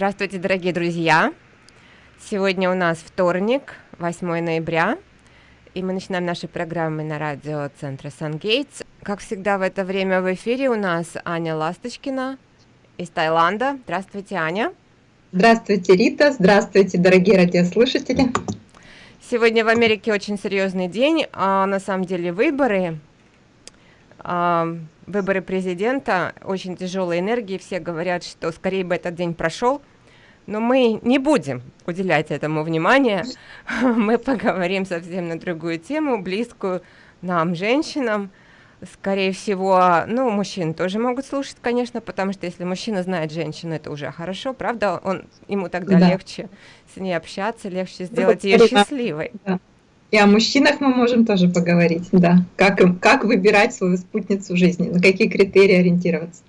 Здравствуйте, дорогие друзья! Сегодня у нас вторник, 8 ноября, и мы начинаем наши программы на радио Центра Сангейтс. Как всегда в это время в эфире у нас Аня Ласточкина из Таиланда. Здравствуйте, Аня! Здравствуйте, Рита! Здравствуйте, дорогие радиослушатели! Сегодня в Америке очень серьезный день, а на самом деле выборы, а, выборы президента, очень тяжелые энергии, все говорят, что скорее бы этот день прошел, но мы не будем уделять этому внимания, мы поговорим совсем на другую тему, близкую нам, женщинам, скорее всего, ну, мужчин тоже могут слушать, конечно, потому что если мужчина знает женщину, это уже хорошо, правда? Он, ему тогда да. легче с ней общаться, легче сделать ее счастливой. Да. И о мужчинах мы можем тоже поговорить, да. Как, как выбирать свою спутницу жизни, на какие критерии ориентироваться.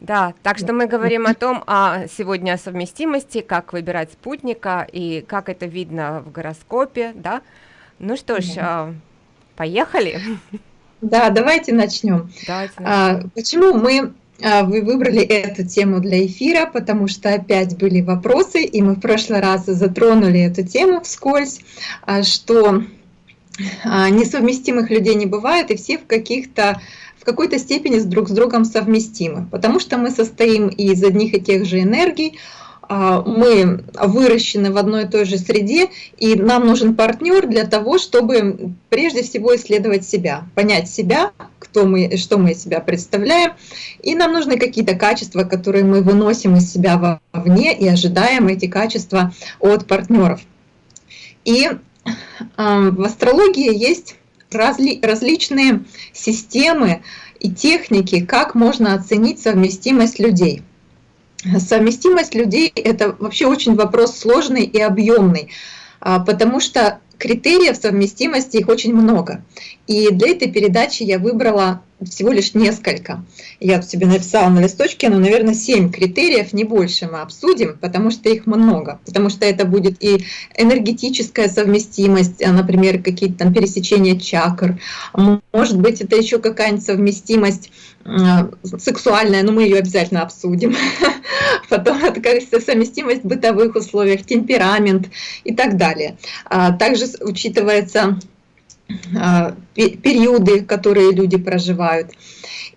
Да, так что мы говорим о том, а сегодня о совместимости, как выбирать спутника и как это видно в гороскопе, да. Ну что ж, да. поехали. Да, давайте начнем. Давайте начнем. А, почему мы а, вы выбрали эту тему для эфира, потому что опять были вопросы, и мы в прошлый раз затронули эту тему вскользь, а, что а, несовместимых людей не бывает, и все в каких-то в какой-то степени с друг с другом совместимы, потому что мы состоим из одних и тех же энергий, а, мы выращены в одной и той же среде, и нам нужен партнер для того, чтобы прежде всего исследовать себя, понять себя, кто мы, что мы из себя представляем, и нам нужны какие-то качества, которые мы выносим из себя вовне и ожидаем эти качества от партнеров. И а, в астрологии есть разли, различные системы и техники, как можно оценить совместимость людей – Совместимость людей – это вообще очень вопрос сложный и объемный, а, потому что критериев совместимости их очень много. И для этой передачи я выбрала всего лишь несколько. Я тут себе написала на листочке, но, наверное, 7 критериев, не больше мы обсудим, потому что их много. Потому что это будет и энергетическая совместимость, а, например, какие-то там пересечения чакр. Может быть, это еще какая-нибудь совместимость сексуальная, но мы ее обязательно обсудим. Потом это как совместимость в бытовых условиях, темперамент и так далее. А, также учитывается периоды, которые люди проживают.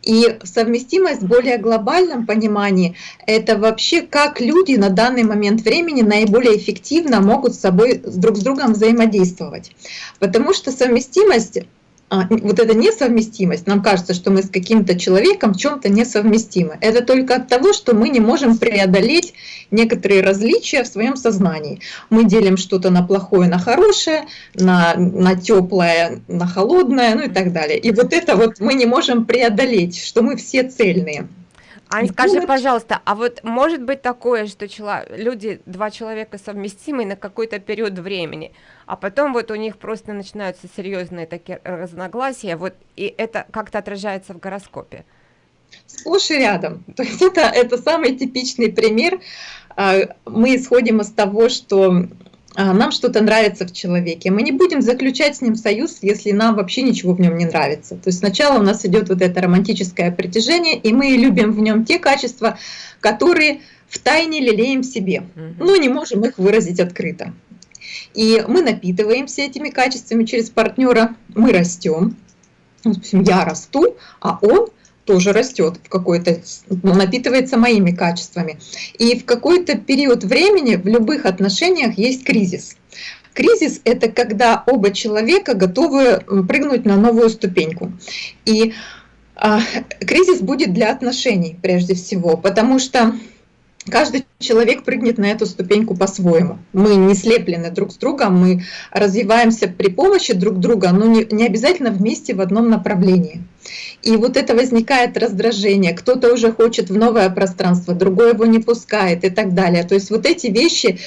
И совместимость в более глобальном понимании – это вообще как люди на данный момент времени наиболее эффективно могут с собой друг с другом взаимодействовать. Потому что совместимость а, вот эта несовместимость, нам кажется, что мы с каким-то человеком в чем-то несовместимы. Это только от того, что мы не можем преодолеть некоторые различия в своем сознании. Мы делим что-то на плохое, на хорошее, на, на теплое, на холодное, ну и так далее. И вот это вот мы не можем преодолеть, что мы все цельные. Ань, скажи, пожалуйста, а вот может быть такое, что чело... люди, два человека совместимы на какой-то период времени, а потом вот у них просто начинаются серьезные такие разногласия, вот и это как-то отражается в гороскопе? Сплошь и рядом. То есть это, это самый типичный пример. А, мы исходим из того, что нам что-то нравится в человеке. Мы не будем заключать с ним союз, если нам вообще ничего в нем не нравится. То есть сначала у нас идет вот это романтическое притяжение, и мы любим в нем те качества, которые в тайне лелеем в себе, но не можем их выразить открыто. И мы напитываемся этими качествами через партнера, мы растем. Допустим, я расту, а он тоже растет в какой-то, ну, напитывается моими качествами. И в какой-то период времени в любых отношениях есть кризис. Кризис – это когда оба человека готовы прыгнуть на новую ступеньку. И а, кризис будет для отношений прежде всего, потому что Каждый человек прыгнет на эту ступеньку по-своему. Мы не слеплены друг с другом, мы развиваемся при помощи друг друга, но не, не обязательно вместе в одном направлении. И вот это возникает раздражение. Кто-то уже хочет в новое пространство, другой его не пускает и так далее. То есть вот эти вещи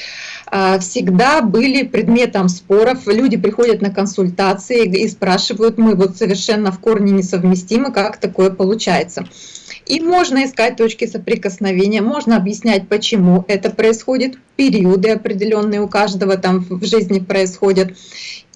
а, всегда были предметом споров. Люди приходят на консультации и спрашивают, мы вот совершенно в корне несовместимы, как такое получается. И можно искать точки соприкосновения, можно объяснять, почему это происходит, периоды определенные у каждого там в жизни происходят.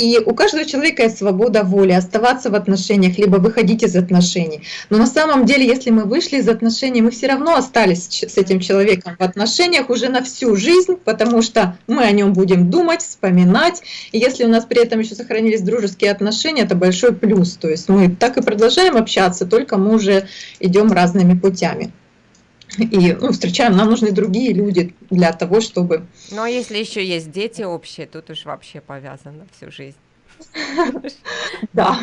И у каждого человека есть свобода воли оставаться в отношениях, либо выходить из отношений. Но на самом деле, если мы вышли из отношений, мы все равно остались с этим человеком в отношениях уже на всю жизнь, потому что мы о нем будем думать, вспоминать. И если у нас при этом еще сохранились дружеские отношения, это большой плюс. То есть мы так и продолжаем общаться, только мы уже идем разными путями и ну, встречаем, нам нужны другие люди для того, чтобы... Ну а если еще есть дети общие, тут уж вообще повязано всю жизнь. Да.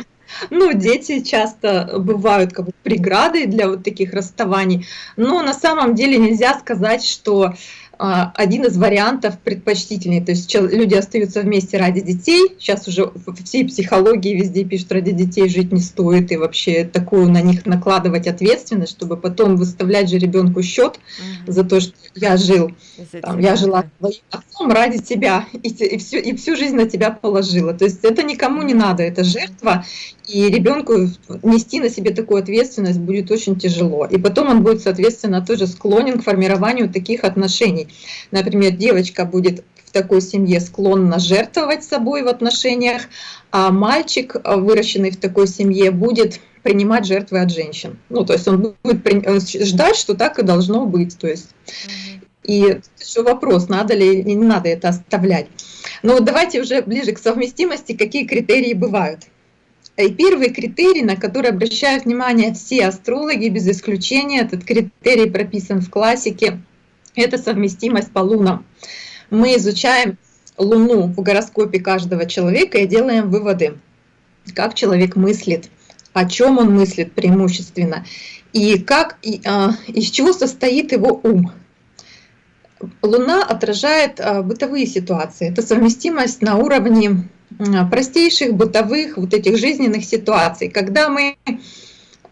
Ну, дети часто бывают как бы преградой для вот таких расставаний, но на самом деле нельзя сказать, что один из вариантов предпочтительней. То есть люди остаются вместе ради детей. Сейчас уже в всей психологии везде пишут, ради детей жить не стоит. И вообще такую на них накладывать ответственность, чтобы потом выставлять же ребенку счет угу. за то, что я жил. Там, я жила твоим отцом ради тебя и, и, всю, и всю жизнь на тебя положила. То есть это никому не надо, это жертва. И ребенку нести на себе такую ответственность будет очень тяжело. И потом он будет, соответственно, тоже склонен к формированию таких отношений. Например, девочка будет в такой семье склонна жертвовать собой в отношениях, а мальчик, выращенный в такой семье, будет принимать жертвы от женщин. Ну, то есть он будет э, ждать, что так и должно быть. То есть, и еще вопрос, надо ли или не надо это оставлять. Но давайте уже ближе к совместимости, какие критерии бывают. И первый критерий, на который обращают внимание все астрологи, без исключения, этот критерий прописан в классике, это совместимость по лунам. Мы изучаем Луну в гороскопе каждого человека и делаем выводы, как человек мыслит, о чем он мыслит преимущественно, и как, и, а, из чего состоит его ум. Луна отражает а, бытовые ситуации. Это совместимость на уровне простейших бытовых вот этих жизненных ситуаций, когда мы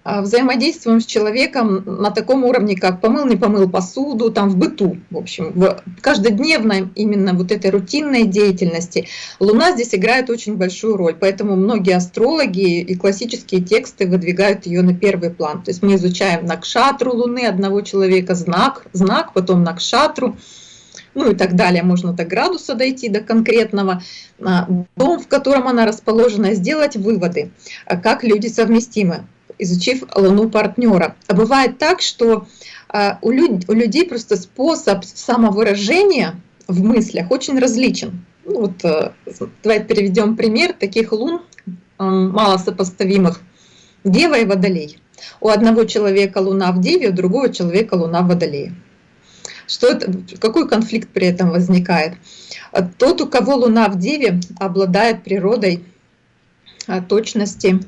а, взаимодействуем с человеком на таком уровне, как помыл, не помыл посуду, там в быту, в общем, в каждодневной именно вот этой рутинной деятельности. Луна здесь играет очень большую роль, поэтому многие астрологи и классические тексты выдвигают ее на первый план. То есть мы изучаем накшатру Луны одного человека, знак, знак, потом накшатру, ну и так далее. Можно до градуса дойти, до конкретного. А, дом, в котором она расположена, сделать выводы, а как люди совместимы изучив луну партнера. А бывает так, что а, у, люд, у людей просто способ самовыражения в мыслях очень различен. Ну, вот, э, давайте переведем пример таких лун, мало сопоставимых. Дева и Водолей. У одного человека луна в Деве, у другого человека луна в Водолее. Что это, какой конфликт при этом возникает? Тот, у кого луна в Деве, обладает природой а, точности,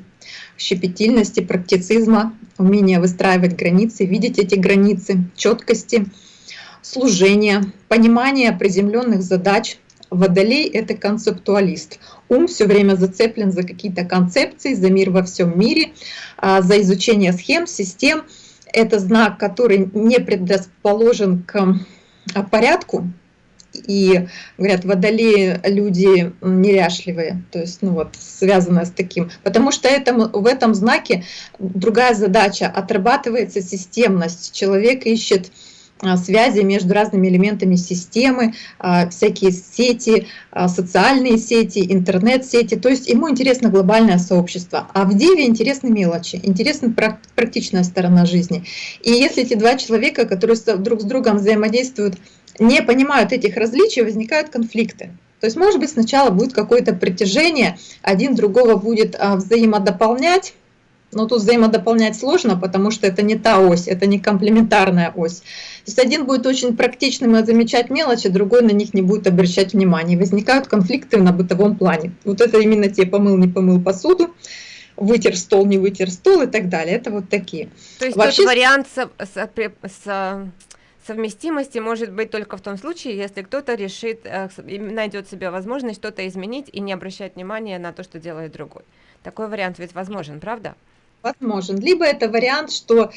щепетильности, практицизма, умения выстраивать границы, видеть эти границы, четкости, служения, понимания приземленных задач. Водолей — это концептуалист. Ум все время зацеплен за какие-то концепции, за мир во всем мире, а, за изучение схем, систем. Это знак, который не предрасположен к порядку, и говорят, водолеи люди неряшливые, то есть, ну вот, связано с таким. Потому что это, в этом знаке другая задача, отрабатывается системность. Человек ищет а, связи между разными элементами системы, а, всякие сети, а, социальные сети, интернет-сети. То есть ему интересно глобальное сообщество. А в Деве интересны мелочи, интересна практичная сторона жизни. И если эти два человека, которые друг с другом взаимодействуют, не понимают этих различий, возникают конфликты. То есть, может быть, сначала будет какое-то притяжение, один другого будет взаимодополнять, но тут взаимодополнять сложно, потому что это не та ось, это не комплементарная ось. То есть один будет очень практичным и замечать мелочи, другой на них не будет обращать внимания. возникают конфликты на бытовом плане. Вот это именно те помыл, не помыл посуду, вытер стол, не вытер стол и так далее. Это вот такие. То есть Вообще... тот вариант с, с, с совместимости может быть только в том случае, если кто-то решит, э, найдет себе возможность что-то изменить и не обращать внимания на то, что делает другой. Такой вариант ведь возможен, правда? Возможен. Либо это вариант, что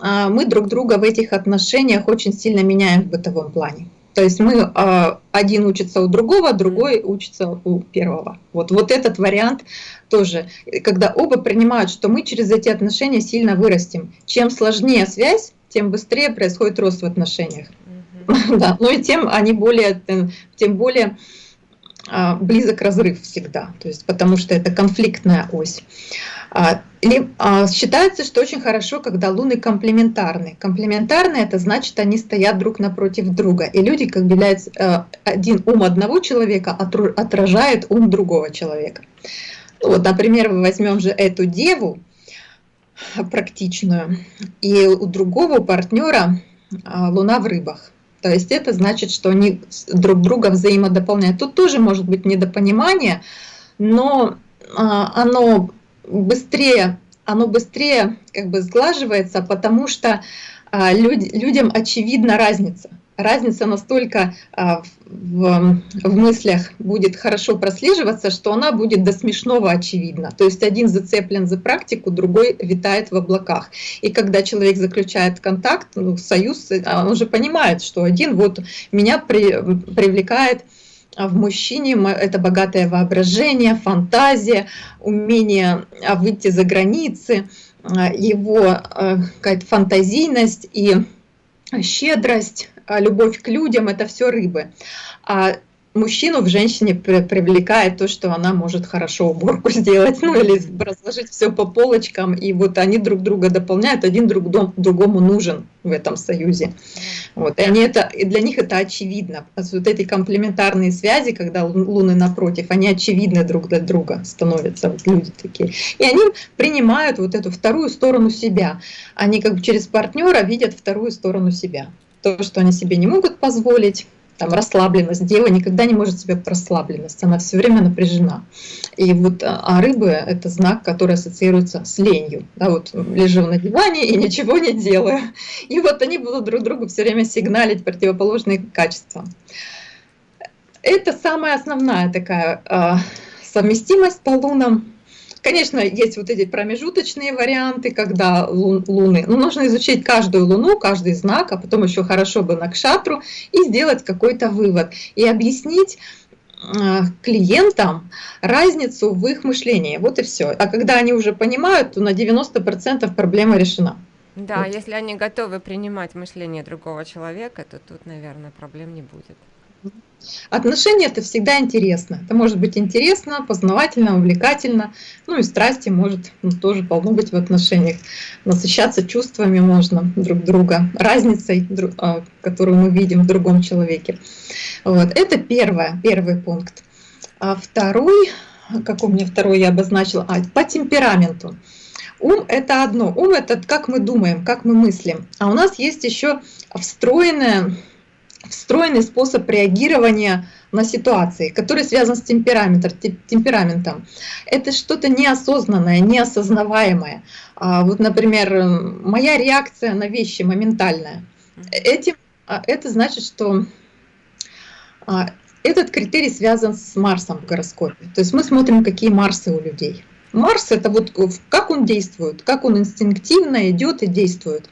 а, мы друг друга в этих отношениях очень сильно меняем в бытовом плане. То есть мы а, один учится у другого, другой учится у первого. Вот, вот этот вариант тоже, когда оба принимают, что мы через эти отношения сильно вырастем. Чем сложнее связь, тем быстрее происходит рост в отношениях. да, но и тем они более, тем более близок разрыв всегда, то есть потому что это конфликтная ось. А, а, считается, что очень хорошо, когда луны комплементарны. Комплементарны это значит, они стоят друг напротив друга, и люди, как являются э, один ум одного человека отражает ум другого человека. Вот, например, мы возьмем же эту деву практичную, и у другого партнера луна в рыбах. То есть это значит, что они друг друга взаимодополняют. Тут тоже может быть недопонимание, но оно быстрее, оно быстрее как бы сглаживается, потому что а, люд, людям очевидна разница. Разница настолько а, в, в мыслях будет хорошо прослеживаться, что она будет до смешного очевидна. То есть один зацеплен за практику, другой витает в облаках. И когда человек заключает контакт, ну, союз, он уже понимает, что один вот меня при, привлекает а в мужчине это богатое воображение, фантазия, умение а, выйти за границы, а, его какая-то фантазийность и щедрость, любовь к людям – это все рыбы. А мужчину в женщине привлекает то, что она может хорошо уборку сделать, ну или разложить все по полочкам, и вот они друг друга дополняют, один друг другому нужен в этом союзе. Вот, и, они это, и для них это очевидно. Вот эти комплементарные связи, когда луны напротив, они очевидны друг для друга становятся, вот люди такие. И они принимают вот эту вторую сторону себя. Они как бы через партнера видят вторую сторону себя. То, что они себе не могут позволить, там расслабленность. Дева никогда не может себе расслабленность, она все время напряжена. И вот а, а рыбы – это знак, который ассоциируется с ленью. Да, вот лежу на диване и ничего не делаю. И вот они будут друг другу все время сигналить противоположные качества. Это самая основная такая э, совместимость по лунам. Конечно, есть вот эти промежуточные варианты, когда лун, луны. Но нужно изучить каждую луну, каждый знак, а потом еще хорошо бы на кшатру и сделать какой-то вывод. И объяснить э, клиентам разницу в их мышлении. Вот и все. А когда они уже понимают, то на 90% проблема решена. Да, вот. если они готовы принимать мышление другого человека, то тут, наверное, проблем не будет. Отношения это всегда интересно. Это может быть интересно, познавательно, увлекательно. Ну и страсти может ну, тоже полно быть в отношениях. Насыщаться чувствами можно друг друга, разницей, а, которую мы видим в другом человеке. Вот. Это первое, первый пункт. А второй, как у меня второй я обозначила, а, по темпераменту. Ум – это одно. Ум – это как мы думаем, как мы мыслим. А у нас есть еще встроенная встроенный способ реагирования на ситуации, который связан с темпераментом. темпераментом. Это что-то неосознанное, неосознаваемое. А, вот, например, моя реакция на вещи моментальная. Этим, а, это значит, что а, этот критерий связан с Марсом в гороскопе. То есть мы смотрим, какие Марсы у людей. Марс это вот как он действует, как он инстинктивно идет и действует.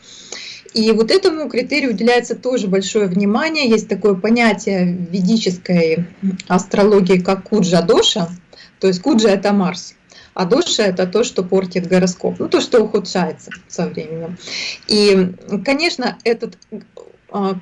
И вот этому критерию уделяется тоже большое внимание. Есть такое понятие в ведической астрологии, как куджа-доша. То есть куджа – это Марс, а доша – это то, что портит гороскоп, ну то, что ухудшается со временем. И, конечно, этот а,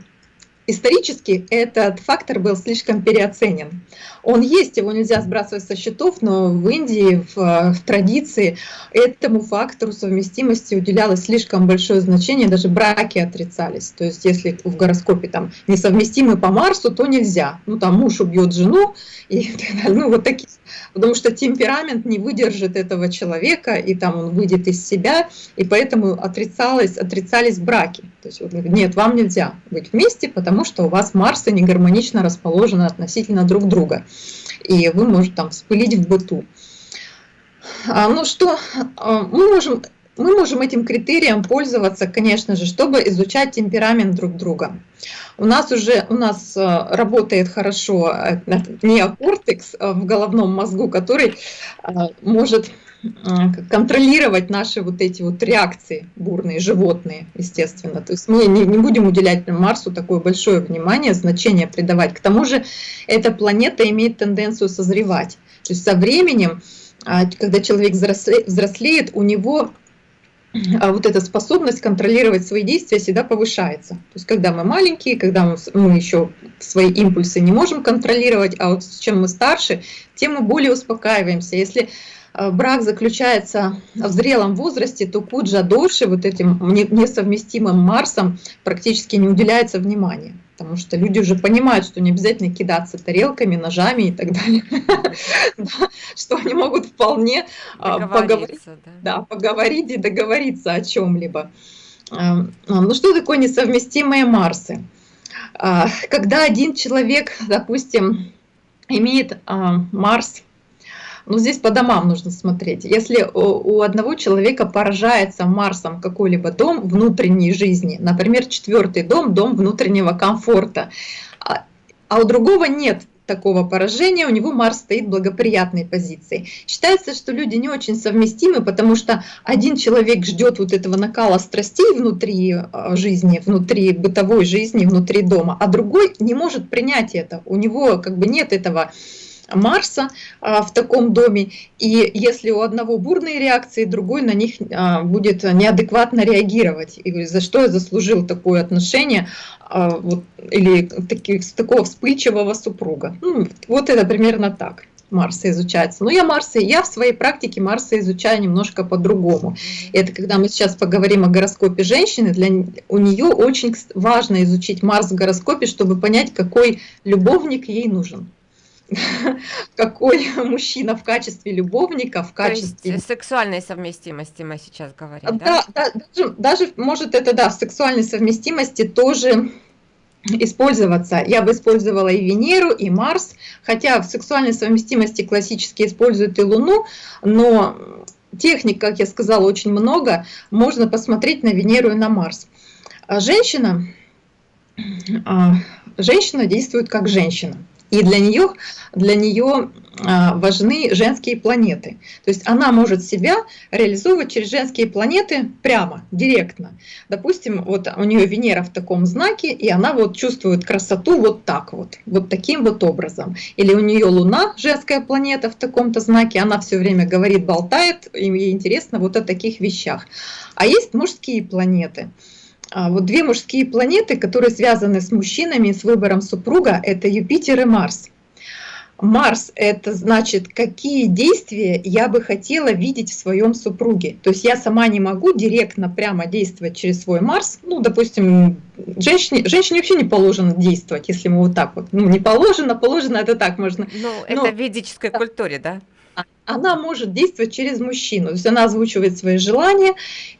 исторически этот фактор был слишком переоценен. Он есть, его нельзя сбрасывать со счетов, но в Индии, в, в традиции, этому фактору совместимости уделялось слишком большое значение, даже браки отрицались. То есть если в гороскопе там несовместимы по Марсу, то нельзя. Ну там муж убьет жену и так далее. Ну вот такие. Потому что темперамент не выдержит этого человека, и там он выйдет из себя, и поэтому отрицалось, отрицались браки. То есть нет, вам нельзя быть вместе, потому что у вас Марсы не гармонично расположены относительно друг друга и вы можете там вспылить в быту. А, ну что, а, мы можем, мы можем этим критерием пользоваться, конечно же, чтобы изучать темперамент друг друга. У нас уже у нас а, работает хорошо э, неокортекс э, в головном мозгу, который может контролировать наши вот эти вот реакции бурные, животные, естественно. То есть мы не, не будем уделять Марсу такое большое внимание, значение придавать. К тому же эта планета имеет тенденцию созревать. То есть со временем, а, когда человек взрослеет, у него а вот эта способность контролировать свои действия всегда повышается. То есть когда мы маленькие, когда мы, мы еще свои импульсы не можем контролировать, а вот чем мы старше, тем мы более успокаиваемся. Если брак заключается в зрелом возрасте, то Куджа дольше вот этим несовместимым Марсом практически не уделяется внимания. Потому что люди уже понимают, что не обязательно кидаться тарелками, ножами и так далее, что они могут вполне а, поговорить, и договориться о чем-либо. А, ну что такое несовместимые Марсы? Когда один человек, допустим, имеет Марс но здесь по домам нужно смотреть. Если у одного человека поражается Марсом какой-либо дом внутренней жизни, например, четвертый дом, дом внутреннего комфорта, а, а у другого нет такого поражения, у него Марс стоит в благоприятной позиции. Считается, что люди не очень совместимы, потому что один человек ждет вот этого накала страстей внутри а, жизни, внутри бытовой жизни, внутри дома, а другой не может принять это. У него как бы нет этого Марса а, в таком доме, и если у одного бурные реакции, другой на них а, будет неадекватно реагировать. И за что я заслужил такое отношение а, вот, или таки, такого вспыльчивого супруга. Ну, вот это примерно так. Марса изучается. Но я Марса, я в своей практике Марса изучаю немножко по-другому. Это когда мы сейчас поговорим о гороскопе женщины, для у нее очень важно изучить Марс в гороскопе, чтобы понять, какой любовник ей нужен. Какой мужчина в качестве любовника, в качестве... То есть сексуальной совместимости мы сейчас говорим, да? Да, да даже, даже, может, это, да, в сексуальной совместимости тоже использоваться. Я бы использовала и Венеру, и Марс, хотя в сексуальной совместимости классически используют и Луну, но техник, как я сказала, очень много, можно посмотреть на Венеру и на Марс. А женщина, а, женщина действует как женщина. И для нее, для нее а, важны женские планеты. То есть она может себя реализовывать через женские планеты прямо, директно. Допустим, вот у нее Венера в таком знаке, и она вот чувствует красоту вот так вот, вот таким вот образом. Или у нее Луна, женская планета в таком-то знаке, она все время говорит, болтает, и ей интересно вот о таких вещах. А есть мужские планеты – вот две мужские планеты, которые связаны с мужчинами, с выбором супруга, это Юпитер и Марс. Марс – это значит, какие действия я бы хотела видеть в своем супруге. То есть я сама не могу директно прямо действовать через свой Марс. Ну, допустим, женщине, женщине вообще не положено действовать, если мы вот так вот. Ну, не положено, положено – это так можно. Ну, это в ведической да. культуре, да? Она может действовать через мужчину. То есть она озвучивает свои желания,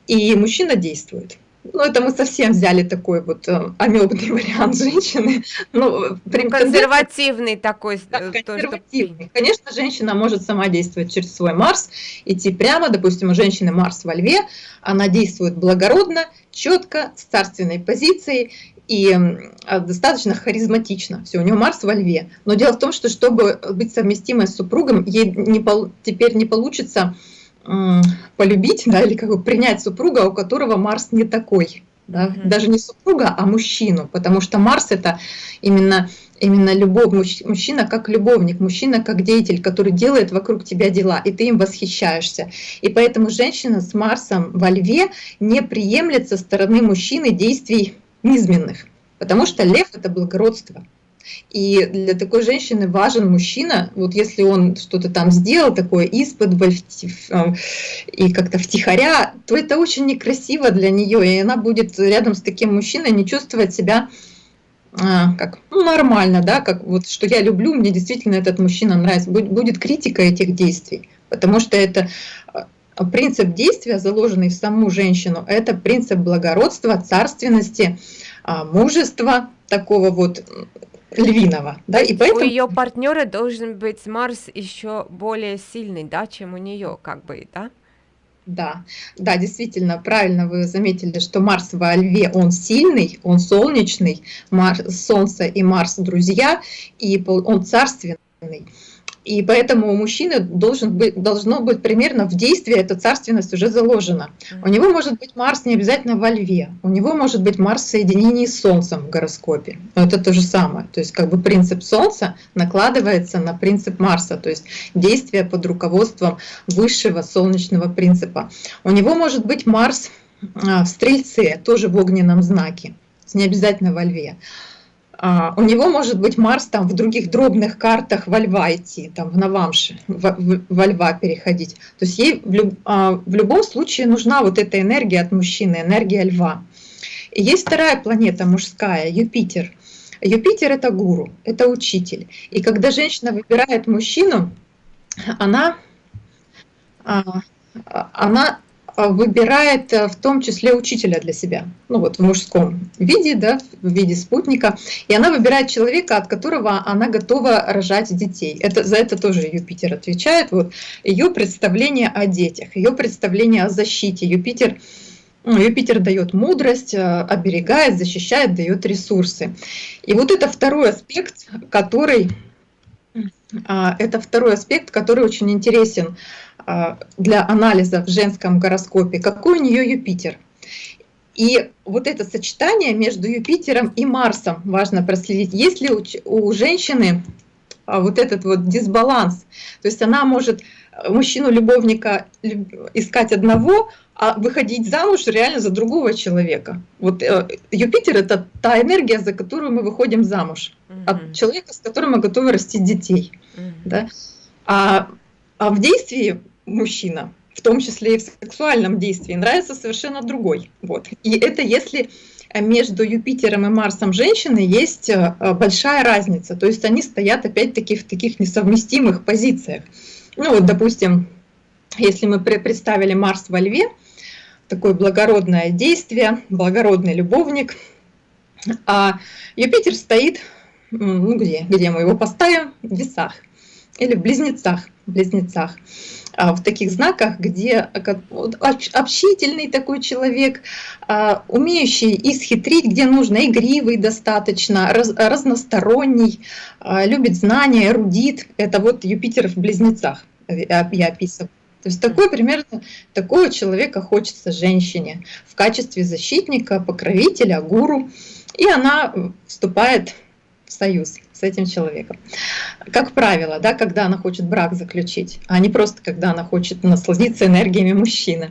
и мужчина действует. Ну, это мы совсем взяли такой вот э, амебный вариант женщины. Ну, ну консервативный такой. Да, э, консервативный. Конечно, женщина может сама действовать через свой Марс, идти прямо, допустим, у женщины Марс во Льве, она действует благородно, четко, с царственной позицией, и а, достаточно харизматично. Все, у нее Марс во Льве. Но дело в том, что чтобы быть совместимой с супругом, ей не, теперь не получится полюбить, да, или как бы принять супруга, у которого Марс не такой. Да? Mm -hmm. Даже не супруга, а мужчину, потому что Марс это именно, именно любовь, мужчина как любовник, мужчина как деятель, который делает вокруг тебя дела, и ты им восхищаешься. И поэтому женщина с Марсом во льве не приемлет со стороны мужчины действий низменных, потому что лев это благородство. И для такой женщины важен мужчина, вот если он что-то там сделал такое из-под э, и как-то втихаря, то это очень некрасиво для нее, и она будет рядом с таким мужчиной не чувствовать себя а, как ну, нормально, да, как вот что я люблю, мне действительно этот мужчина нравится, будет, будет критика этих действий, потому что это а, принцип действия, заложенный в саму женщину, это принцип благородства, царственности, мужества, такого вот львиного, да, и поэтому... У ее партнера должен быть Марс еще более сильный, да, чем у нее, как бы, да? Да, да, действительно, правильно вы заметили, что Марс во Льве, он сильный, он солнечный, Марс, Солнце и Марс друзья, и он царственный. И поэтому у мужчины должен быть, должно быть примерно в действии эта царственность уже заложена. У него может быть Марс не обязательно во Льве, у него может быть Марс в соединении с Солнцем в гороскопе. Но это то же самое. То есть как бы принцип Солнца накладывается на принцип Марса, то есть действие под руководством высшего солнечного принципа. У него может быть Марс а, в Стрельце, тоже в огненном знаке, не обязательно во Льве. А, у него может быть Марс там в других дробных картах во Льва идти, там в Навамше, во, во Льва переходить. То есть ей в, люб, а, в любом случае нужна вот эта энергия от мужчины, энергия Льва. И есть вторая планета мужская, Юпитер. Юпитер это гуру, это учитель. И когда женщина выбирает мужчину, она, а, она а, выбирает э, в том числе учителя для себя, ну вот в мужском виде, да, в виде спутника, и она выбирает человека, от которого она готова рожать детей. Это, за это тоже Юпитер отвечает. Вот ее представление о детях, ее представление о защите. Юпитер, ну, Юпитер дает мудрость, э, оберегает, защищает, дает ресурсы. И вот это второй аспект, который а, это второй аспект, который очень интересен для анализа в женском гороскопе, какой у нее Юпитер. И вот это сочетание между Юпитером и Марсом важно проследить. Есть ли у, женщины а, вот этот вот дисбаланс, то есть она может мужчину-любовника искать одного, а выходить замуж реально за другого человека. Вот э, Юпитер это та энергия, за которую мы выходим замуж, от человека, с которым мы готовы растить детей. Да? А, а в действии мужчина, в том числе и в сексуальном действии, нравится совершенно другой. Вот. И это если между Юпитером и Марсом женщины есть э, большая разница, то есть они стоят опять-таки в таких несовместимых позициях. Ну вот, допустим, если мы представили Марс во Льве, такое благородное действие, благородный любовник, а Юпитер стоит, ну где, где мы его поставим, в весах или в близнецах, в близнецах. А, в таких знаках, где общительный такой человек, а, умеющий исхитрить, где нужно, игривый достаточно, разносторонний, а, любит знания, эрудит. Это вот Юпитер в близнецах я описываю. То есть такой примерно такого человека хочется женщине в качестве защитника, покровителя, гуру. И она вступает в союз с этим человеком. Как правило, да, когда она хочет брак заключить, а не просто когда она хочет насладиться энергиями мужчины.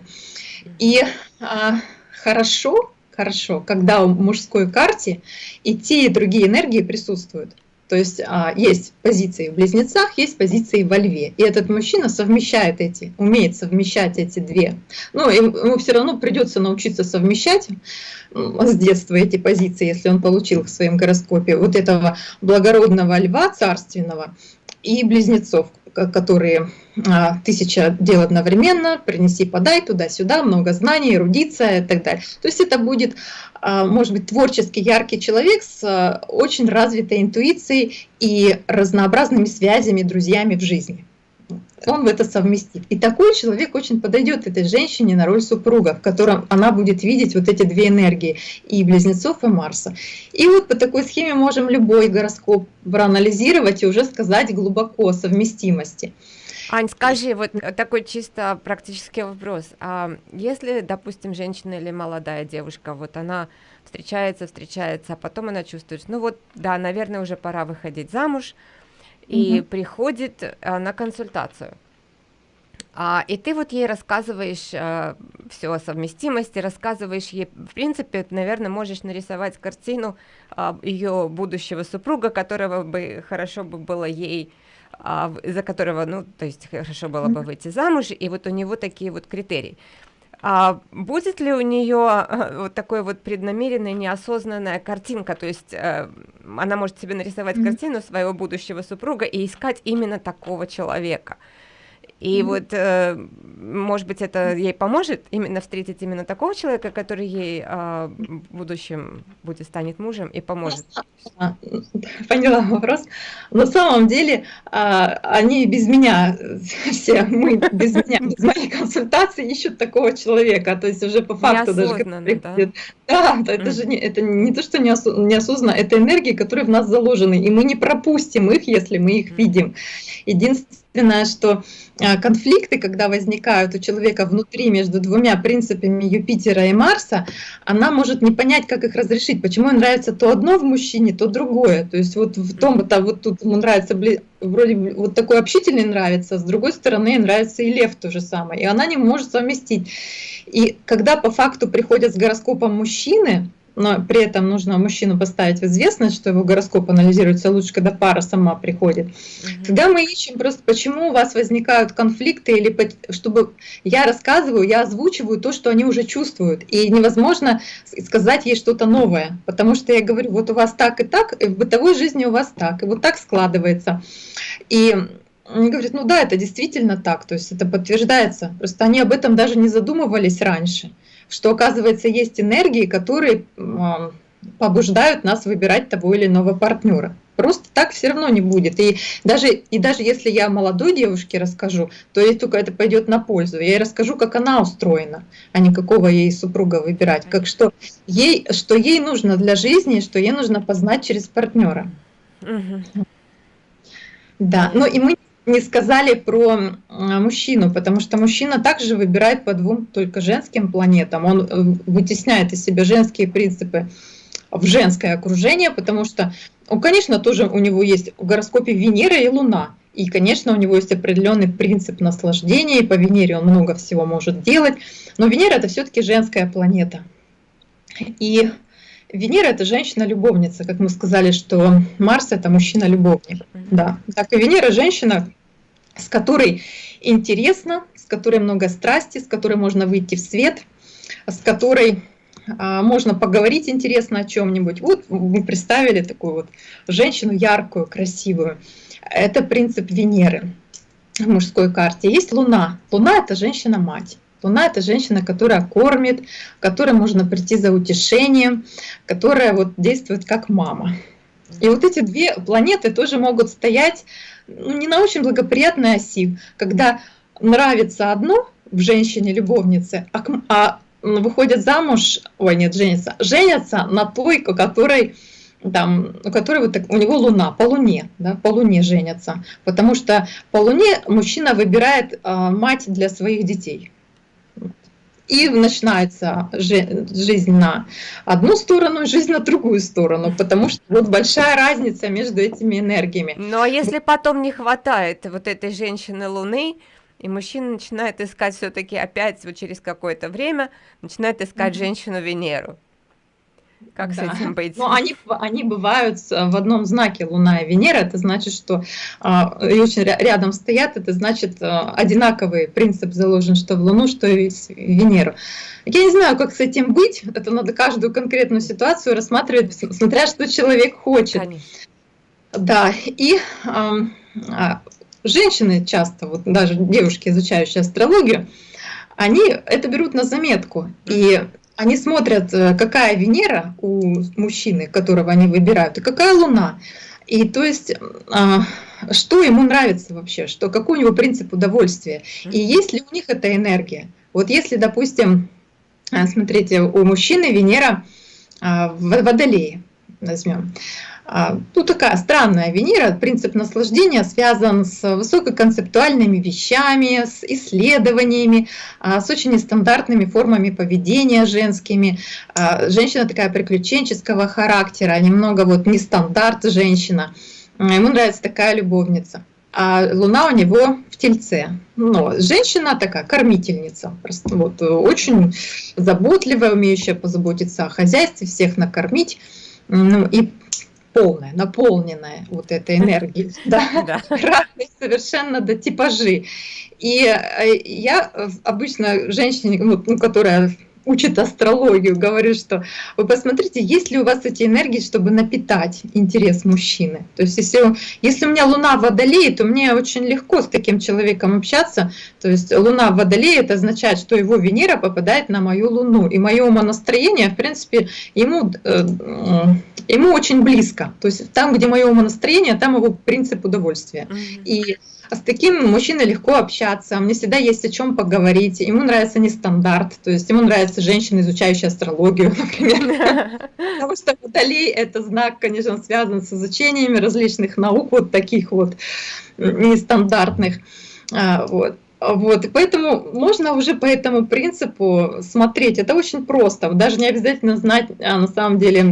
И а, хорошо, хорошо, когда в мужской карте и те, и другие энергии присутствуют. То есть а, есть позиции в близнецах, есть позиции во льве. И этот мужчина совмещает эти, умеет совмещать эти две. Но ему все равно придется научиться совмещать с детства эти позиции, если он получил в своем гороскопе, вот этого благородного льва царственного и близнецов, которые а, тысяча дел одновременно, принеси, подай, туда-сюда, много знаний, эрудиция и так далее. То есть это будет, а, может быть, творческий, яркий человек с а, очень развитой интуицией и разнообразными связями, друзьями в жизни он в это совместит. И такой человек очень подойдет этой женщине на роль супруга, в котором она будет видеть вот эти две энергии, и близнецов, и Марса. И вот по такой схеме можем любой гороскоп проанализировать и уже сказать глубоко о совместимости. Ань, скажи, вот такой чисто практический вопрос. А если, допустим, женщина или молодая девушка, вот она встречается, встречается, а потом она чувствует, ну вот, да, наверное, уже пора выходить замуж, и угу. приходит а, на консультацию. А, и ты вот ей рассказываешь а, все о совместимости, рассказываешь ей, в принципе, наверное, можешь нарисовать картину а, ее будущего супруга, которого бы хорошо бы было ей, а, за которого, ну, то есть хорошо было бы выйти замуж, и вот у него такие вот критерии. А будет ли у нее э, вот такой вот преднамеренная, неосознанная картинка, то есть э, она может себе нарисовать mm-hmm. картину своего будущего супруга и искать именно такого человека? И mm-hmm. вот, э, может быть, это ей поможет именно встретить именно такого человека, который ей э, в будущем будет станет мужем и поможет. Поняла вопрос. На самом деле, э, они без меня, все мы без меня, без моей консультации ищут такого человека. То есть уже по факту даже... Да, да это же не, это не то, что неосознанно, это энергии, которые в нас заложены, и мы не пропустим их, если мы их видим. Единственное, что а, конфликты, когда возникают у человека внутри между двумя принципами Юпитера и Марса, она может не понять, как их разрешить, почему ей нравится то одно в мужчине, то другое. То есть вот в том, -то, вот тут ему нравится, вроде вот такой общительный нравится, с другой стороны нравится и лев то же самое, и она не может совместить. И когда по факту приходят с гороскопом мужчины, но при этом нужно мужчину поставить в известность, что его гороскоп анализируется лучше, когда пара сама приходит. Угу. Тогда мы ищем просто, почему у вас возникают конфликты, или чтобы я рассказываю, я озвучиваю то, что они уже чувствуют. И невозможно сказать ей что-то новое, потому что я говорю, вот у вас так и так, и в бытовой жизни у вас так, и вот так складывается. И они говорят, ну да, это действительно так, то есть это подтверждается. Просто они об этом даже не задумывались раньше что, оказывается, есть энергии, которые побуждают нас выбирать того или иного партнера. Просто так все равно не будет. И даже, и даже если я молодой девушке расскажу, то ей только это пойдет на пользу. Я ей расскажу, как она устроена, а не какого ей супруга выбирать. Как что ей, что ей нужно для жизни, что ей нужно познать через партнера. Угу. Да, ну и мы не сказали про мужчину, потому что мужчина также выбирает по двум только женским планетам. Он э, вытесняет из себя женские принципы в женское окружение, потому что, ну, конечно, тоже у него есть в гороскопе Венера и Луна. И, конечно, у него есть определенный принцип наслаждения, и по Венере он много всего может делать. Но Венера это все-таки женская планета. И Венера это женщина-любовница, как мы сказали, что Марс это мужчина-любовник. Да. Так и Венера женщина, с которой интересно, с которой много страсти, с которой можно выйти в свет, с которой а, можно поговорить интересно о чем-нибудь. Вот мы представили такую вот женщину яркую, красивую. Это принцип Венеры в мужской карте. Есть Луна. Луна это женщина-мать. Луна – это женщина, которая кормит, которой можно прийти за утешением, которая вот действует как мама. И вот эти две планеты тоже могут стоять ну, не на очень благоприятной оси, когда нравится одно в женщине-любовнице, а, а выходят замуж, ой, нет, женятся, женятся на той, у которой там, у которой вот так, у него луна, по луне, да, по луне женятся, потому что по луне мужчина выбирает э, мать для своих детей и начинается жизнь на одну сторону, жизнь на другую сторону, потому что вот большая разница между этими энергиями. Ну а если потом не хватает вот этой женщины Луны, и мужчина начинает искать все-таки опять вот через какое-то время, начинает искать mm -hmm. женщину Венеру. Как да. с этим быть? Ну, они, они бывают в одном знаке Луна и Венера. Это значит, что и очень рядом стоят. Это значит, а, одинаковый принцип заложен, что в Луну, что и в Венеру. Я не знаю, как с этим быть. Это надо каждую конкретную ситуацию рассматривать, смотря что человек хочет. Конечно. Да, и а, женщины часто, вот даже девушки, изучающие астрологию, они это берут на заметку. И они смотрят, э, какая Венера у мужчины, которого они выбирают, и какая Луна. И то есть, а, что ему нравится вообще, что, какой у него принцип удовольствия, и есть ли у них эта энергия. Вот если, допустим, а, смотрите, у мужчины Венера а, в Водолее, возьмем, ну, такая странная Венера, принцип наслаждения связан с высококонцептуальными вещами, с исследованиями, а, с очень нестандартными формами поведения женскими. А, женщина такая приключенческого характера, немного вот нестандарт женщина. Ему нравится такая любовница. А Луна у него в Тельце. Но женщина такая кормительница, просто вот очень заботливая, умеющая позаботиться о хозяйстве, всех накормить. Ну, и полная, наполненная вот этой энергией, да, разные совершенно до типажи. И э, я обычно женщине, ну, которая учит астрологию, говорю, что вы посмотрите, есть ли у вас эти энергии, чтобы напитать интерес мужчины. То есть если, если у меня Луна в Водолее, то мне очень легко с таким человеком общаться. То есть Луна в Водолее, это означает, что его Венера попадает на мою Луну. И мое умонастроение, в принципе, ему, э, ему очень близко. То есть там, где мое умонастроение, там его принцип удовольствия. И с таким мужчиной легко общаться, мне всегда есть о чем поговорить. Ему нравится не стандарт, то есть ему нравятся женщины, изучающие астрологию, например. Потому что Водолей – это знак, конечно, связан с изучениями различных наук, вот таких вот нестандартных. А, вот. Вот, и поэтому можно уже по этому принципу смотреть. Это очень просто. Даже не обязательно знать а, на самом деле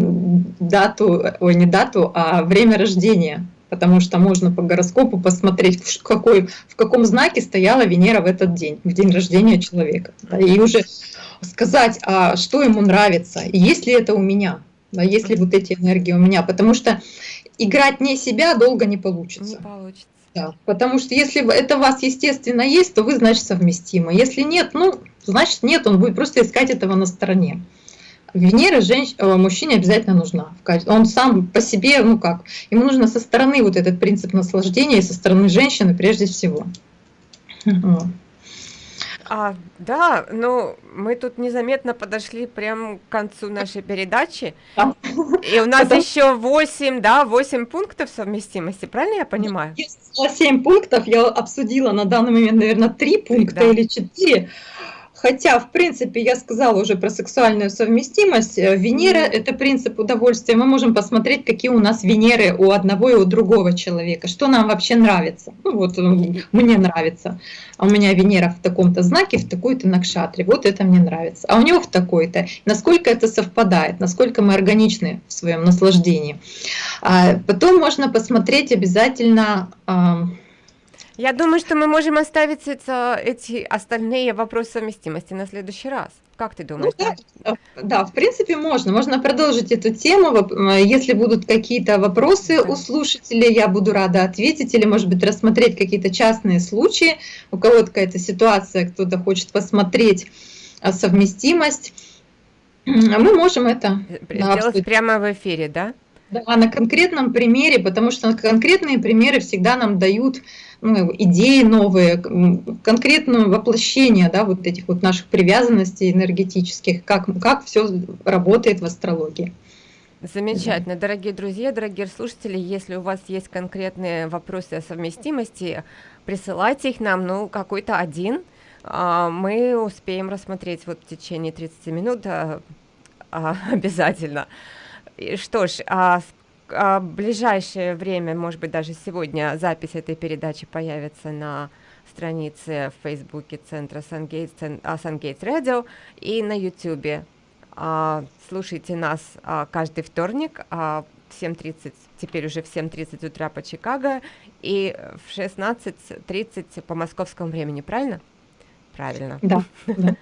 дату, ой, не дату, а время рождения потому что можно по гороскопу посмотреть, в, какой, в каком знаке стояла Венера в этот день, в день рождения человека. Да, и уже сказать, а что ему нравится, и есть ли это у меня, да, есть ли вот эти энергии у меня, потому что играть не себя долго не получится. Не получится. Да, потому что если это у вас естественно есть, то вы, значит, совместимы. Если нет, ну, значит нет, он будет просто искать этого на стороне. Венера женщ... Э, мужчине обязательно нужна. Он сам по себе, ну как, ему нужно со стороны вот этот принцип наслаждения, и со стороны женщины прежде всего. А, да, ну мы тут незаметно подошли прямо к концу нашей передачи. Да. И у нас Потому... еще 8, да, 8 пунктов совместимости, правильно я понимаю? 7 пунктов, я обсудила на данный момент, наверное, 3 пункта да. или 4. Хотя, в принципе, я сказала уже про сексуальную совместимость. Э, Венера – это принцип удовольствия. Мы можем посмотреть, какие у нас Венеры у одного и у другого человека. Что нам вообще нравится. Ну вот, мне нравится. А у меня Венера в таком-то знаке, в такой-то накшатре. Вот это мне нравится. А у него в такой-то. Насколько это совпадает, насколько мы органичны в своем наслаждении. А потом можно посмотреть обязательно я думаю, что мы можем оставить это, эти остальные вопросы совместимости на следующий раз. Как ты думаешь? Ну, да, да, в принципе, можно. Можно продолжить эту тему. Если будут какие-то вопросы у слушателей, я буду рада ответить. Или, может быть, рассмотреть какие-то частные случаи. У кого-то какая-то ситуация, кто-то хочет посмотреть а, совместимость. Мы можем это сделать да, прямо в эфире, да? Да, на конкретном примере, потому что конкретные примеры всегда нам дают ну, идеи новые, конкретное воплощение да, вот этих вот наших привязанностей энергетических, как, как все работает в астрологии. Замечательно. Дорогие друзья, дорогие слушатели, если у вас есть конкретные вопросы о совместимости, присылайте их нам, ну, какой-то один, а, мы успеем рассмотреть вот в течение 30 минут а, а, обязательно. Что ж, а, а, ближайшее время, может быть, даже сегодня запись этой передачи появится на странице в Фейсбуке Центра Сангейтс, Сангейтс Радио и на Ютубе. А, слушайте нас а, каждый вторник а, в 7.30, теперь уже в 7.30 утра по Чикаго и в 16.30 по московскому времени, правильно? Правильно. Да.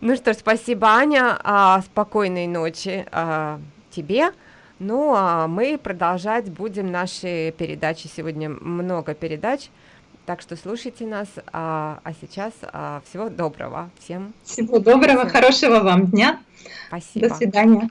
Ну что ж, спасибо, Аня. А, спокойной ночи а, тебе. Ну, а мы продолжать будем наши передачи. Сегодня много передач, так что слушайте нас. А, а сейчас а, всего доброго всем. Всего доброго, Всем. хорошего вам дня. Спасибо. До свидания.